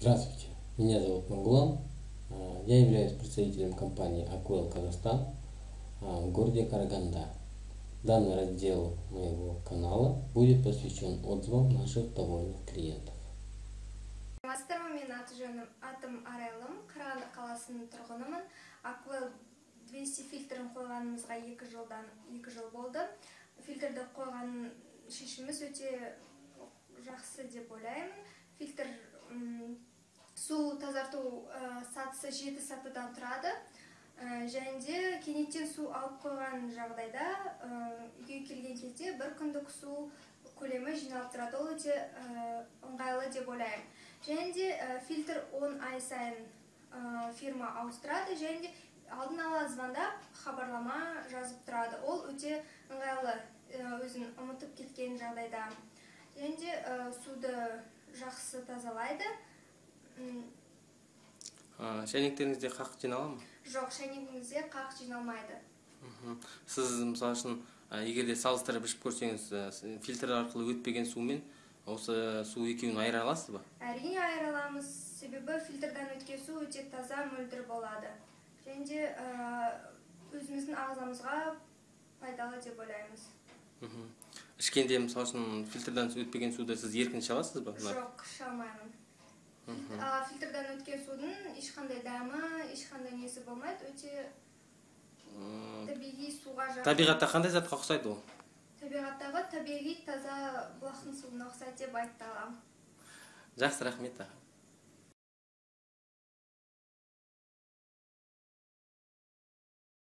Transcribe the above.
Здравствуйте, меня зовут Маргулан. А, Я являюсь представителем компании Аквел Казахстан а, в городе Караганда. Данный раздел моего канала будет посвящен отзывам наших довольных клиентов. саламатсыздар ма менің аты жөнім атым арайлым қарағанды қаласының тұрғынымын аквел 200 фильтрін қойғанымызға екі жылдан екі жыл болды фильтрді қойған шешіміміз өте жақсы деп ойлаймын фильтр м, су тазарту ә, сатысы жеті сатыдан тұрады. Ә, және де кенеттен су алып қойған жағдайда ә, үйге келген кезде бір күндік су көлемі жиналып тұрады. Ол өте ыңғайлы деп ойлаймын. Және де фильтр 10 ай сайын фирма ауыстырады. Және де алдын ала звондап хабарлама жазып тұрады. Ол өте ыңғайлы өзін ұмытып кеткен жағдайда. Және де суды жақсы тазалайды. Шәйнектеріңізде қақ жинала ма? Жоқ шәйнегіңізде қақ жиналмайды. Сіз мысалы үшін егер де салыстырып ішіп көрсеңіз фильтр арқылы өтпеген су мен осы су екеуін айыра аласыз ба? Әрине айыра аламыз себебі фильтрдан өткен су өте таза мөлдір болады. Және де өзіміздің ағзамызға пайдалы деп ойлаймыз. Ішкенде мысалы үшін фильтрдан өтпеген суды сіз еркін іше аласыз ба? Жоқ іше алмаймын. Фильтрдан өткен судың ешқандай дәмі ешқандай несі болмайды өте табиғи суға жақын табиғатта қандай затқа ұқсайды ол? Табиғаттағы табиғи таза бұлақтың суына ұқсайды деп айта аламын. Жақсы рахмет аға.